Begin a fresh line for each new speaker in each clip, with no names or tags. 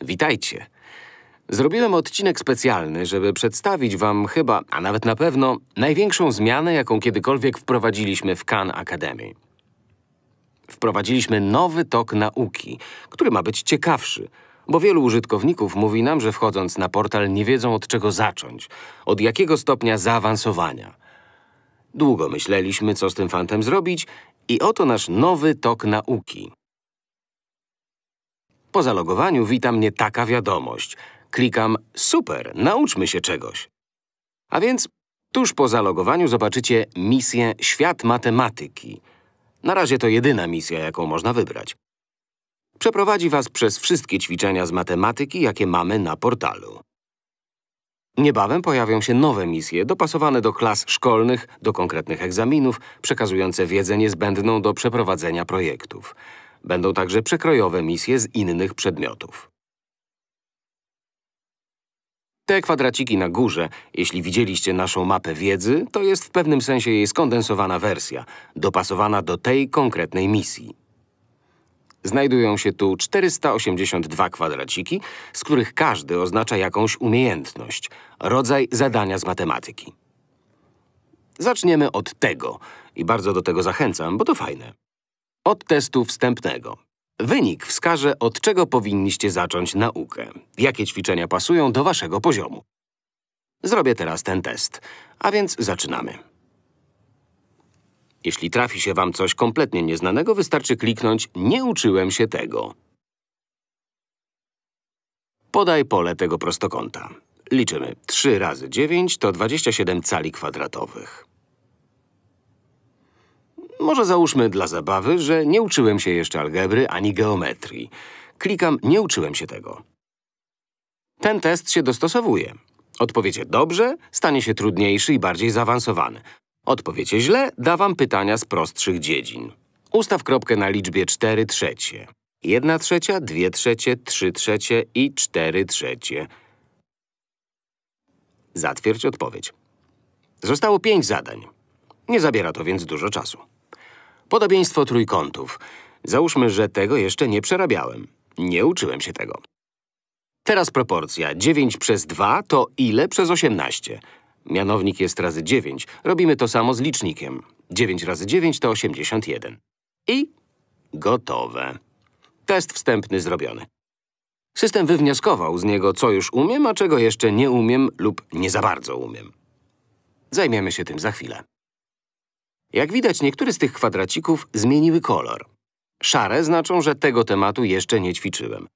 Witajcie. Zrobiłem odcinek specjalny, żeby przedstawić wam chyba, a nawet na pewno, największą zmianę, jaką kiedykolwiek wprowadziliśmy w Khan Academy. Wprowadziliśmy nowy tok nauki, który ma być ciekawszy, bo wielu użytkowników mówi nam, że wchodząc na portal nie wiedzą od czego zacząć, od jakiego stopnia zaawansowania. Długo myśleliśmy, co z tym fantem zrobić i oto nasz nowy tok nauki. Po zalogowaniu wita mnie taka wiadomość. Klikam super, nauczmy się czegoś. A więc tuż po zalogowaniu zobaczycie misję Świat Matematyki. Na razie to jedyna misja, jaką można wybrać. Przeprowadzi was przez wszystkie ćwiczenia z matematyki, jakie mamy na portalu. Niebawem pojawią się nowe misje, dopasowane do klas szkolnych, do konkretnych egzaminów, przekazujące wiedzę niezbędną do przeprowadzenia projektów. Będą także przekrojowe misje z innych przedmiotów. Te kwadraciki na górze, jeśli widzieliście naszą mapę wiedzy, to jest w pewnym sensie jej skondensowana wersja, dopasowana do tej konkretnej misji. Znajdują się tu 482 kwadraciki, z których każdy oznacza jakąś umiejętność, rodzaj zadania z matematyki. Zaczniemy od tego i bardzo do tego zachęcam, bo to fajne. Od testu wstępnego. Wynik wskaże, od czego powinniście zacząć naukę, jakie ćwiczenia pasują do waszego poziomu. Zrobię teraz ten test, a więc zaczynamy. Jeśli trafi się wam coś kompletnie nieznanego, wystarczy kliknąć Nie uczyłem się tego. Podaj pole tego prostokąta. Liczymy. 3 razy 9 to 27 cali kwadratowych. Może załóżmy dla zabawy, że nie uczyłem się jeszcze algebry ani geometrii. Klikam Nie uczyłem się tego. Ten test się dostosowuje. Odpowiecie dobrze, stanie się trudniejszy i bardziej zaawansowany. Odpowiecie źle, da wam pytania z prostszych dziedzin. Ustaw kropkę na liczbie 4 trzecie. 1 trzecia, 2 trzecie, 3 trzecie i 4 trzecie. Zatwierdź odpowiedź. Zostało pięć zadań. Nie zabiera to więc dużo czasu. Podobieństwo trójkątów. Załóżmy, że tego jeszcze nie przerabiałem. Nie uczyłem się tego. Teraz proporcja 9 przez 2 to ile przez 18? Mianownik jest razy 9. Robimy to samo z licznikiem. 9 razy 9 to 81. I gotowe. Test wstępny zrobiony. System wywnioskował z niego, co już umiem, a czego jeszcze nie umiem lub nie za bardzo umiem. Zajmiemy się tym za chwilę. Jak widać, niektóre z tych kwadracików zmieniły kolor. Szare znaczą, że tego tematu jeszcze nie ćwiczyłem.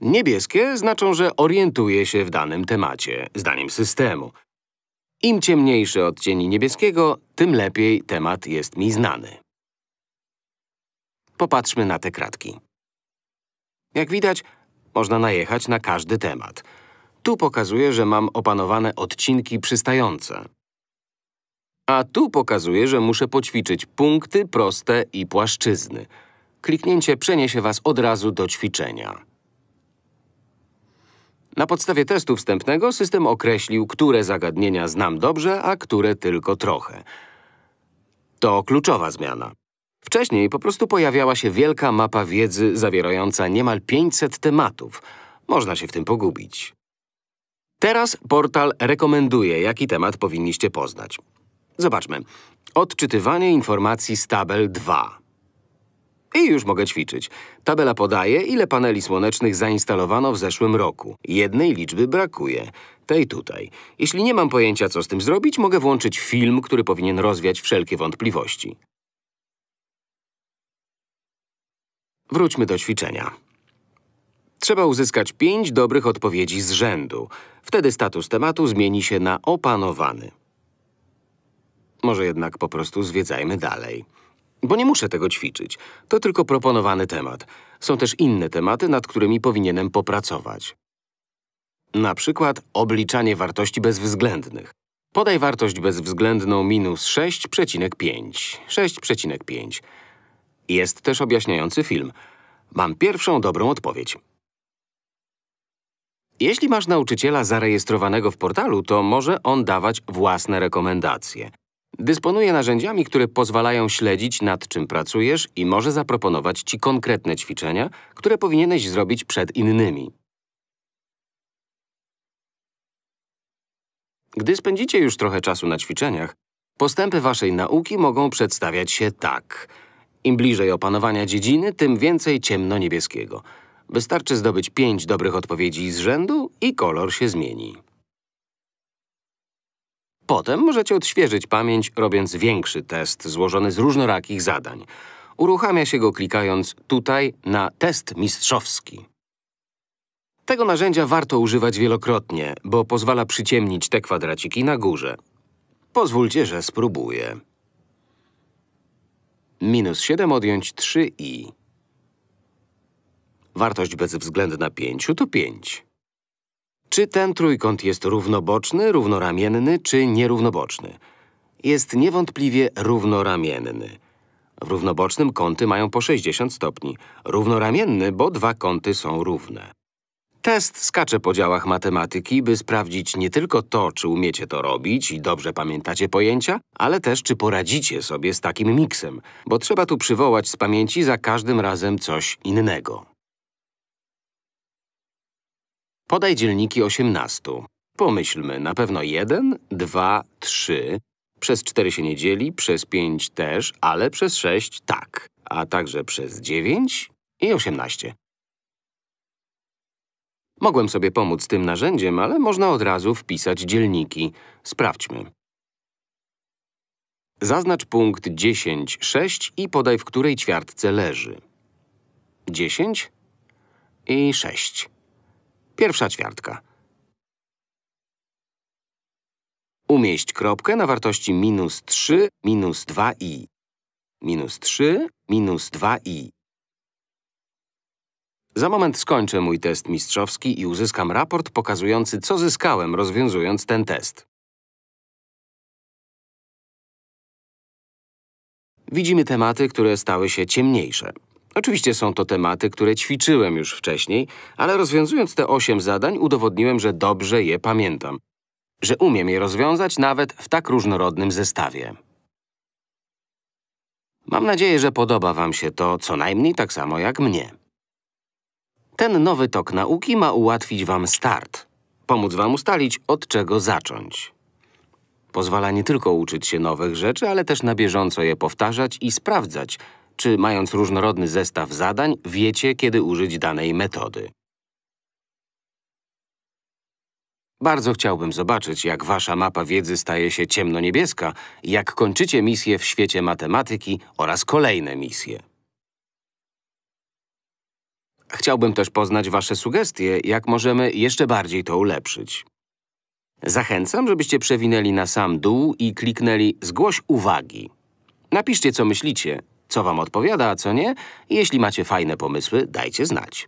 Niebieskie znaczą, że orientuję się w danym temacie, zdaniem systemu. Im ciemniejszy odcień niebieskiego, tym lepiej temat jest mi znany. Popatrzmy na te kratki. Jak widać, można najechać na każdy temat. Tu pokazuję, że mam opanowane odcinki przystające. A tu pokazuję, że muszę poćwiczyć punkty, proste i płaszczyzny. Kliknięcie przeniesie was od razu do ćwiczenia. Na podstawie testu wstępnego system określił, które zagadnienia znam dobrze, a które tylko trochę. To kluczowa zmiana. Wcześniej po prostu pojawiała się wielka mapa wiedzy zawierająca niemal 500 tematów. Można się w tym pogubić. Teraz portal rekomenduje, jaki temat powinniście poznać. Zobaczmy. Odczytywanie informacji z tabel 2. I już mogę ćwiczyć. Tabela podaje, ile paneli słonecznych zainstalowano w zeszłym roku. Jednej liczby brakuje. Tej tutaj. Jeśli nie mam pojęcia, co z tym zrobić, mogę włączyć film, który powinien rozwiać wszelkie wątpliwości. Wróćmy do ćwiczenia. Trzeba uzyskać pięć dobrych odpowiedzi z rzędu. Wtedy status tematu zmieni się na opanowany. Może jednak po prostu zwiedzajmy dalej. Bo nie muszę tego ćwiczyć. To tylko proponowany temat. Są też inne tematy, nad którymi powinienem popracować. Na przykład obliczanie wartości bezwzględnych. Podaj wartość bezwzględną minus 6,5. 6,5. Jest też objaśniający film. Mam pierwszą dobrą odpowiedź. Jeśli masz nauczyciela zarejestrowanego w portalu, to może on dawać własne rekomendacje. Dysponuje narzędziami, które pozwalają śledzić, nad czym pracujesz i może zaproponować Ci konkretne ćwiczenia, które powinieneś zrobić przed innymi. Gdy spędzicie już trochę czasu na ćwiczeniach, postępy Waszej nauki mogą przedstawiać się tak. Im bliżej opanowania dziedziny, tym więcej ciemno-niebieskiego. Wystarczy zdobyć pięć dobrych odpowiedzi z rzędu i kolor się zmieni. Potem możecie odświeżyć pamięć, robiąc większy test złożony z różnorakich zadań. Uruchamia się go klikając tutaj na test mistrzowski. Tego narzędzia warto używać wielokrotnie, bo pozwala przyciemnić te kwadraciki na górze. Pozwólcie, że spróbuję. Minus 7 odjąć 3i. Wartość bezwzględna 5 to 5. Czy ten trójkąt jest równoboczny, równoramienny czy nierównoboczny? Jest niewątpliwie równoramienny. W równobocznym kąty mają po 60 stopni. Równoramienny, bo dwa kąty są równe. Test skacze po działach matematyki, by sprawdzić nie tylko to, czy umiecie to robić i dobrze pamiętacie pojęcia, ale też, czy poradzicie sobie z takim miksem, bo trzeba tu przywołać z pamięci za każdym razem coś innego. Podaj dzielniki 18. Pomyślmy, na pewno 1, 2, 3. Przez 4 się nie dzieli, przez 5 też, ale przez 6 tak. A także przez 9 i 18. Mogłem sobie pomóc tym narzędziem, ale można od razu wpisać dzielniki. Sprawdźmy. Zaznacz punkt 10, 6 i podaj, w której ćwiartce leży. 10 i 6. Pierwsza ćwiartka. Umieść kropkę na wartości minus 3, minus 2i. Minus 3, minus 2i. Za moment skończę mój test mistrzowski i uzyskam raport pokazujący, co zyskałem, rozwiązując ten test. Widzimy tematy, które stały się ciemniejsze. Oczywiście są to tematy, które ćwiczyłem już wcześniej, ale rozwiązując te osiem zadań udowodniłem, że dobrze je pamiętam. Że umiem je rozwiązać nawet w tak różnorodnym zestawie. Mam nadzieję, że podoba wam się to co najmniej tak samo jak mnie. Ten nowy tok nauki ma ułatwić wam start. Pomóc wam ustalić, od czego zacząć. Pozwala nie tylko uczyć się nowych rzeczy, ale też na bieżąco je powtarzać i sprawdzać, czy mając różnorodny zestaw zadań, wiecie, kiedy użyć danej metody. Bardzo chciałbym zobaczyć, jak wasza mapa wiedzy staje się ciemno-niebieska i jak kończycie misje w świecie matematyki oraz kolejne misje. Chciałbym też poznać wasze sugestie, jak możemy jeszcze bardziej to ulepszyć. Zachęcam, żebyście przewinęli na sam dół i kliknęli Zgłoś uwagi. Napiszcie, co myślicie, co wam odpowiada, a co nie. Jeśli macie fajne pomysły, dajcie znać.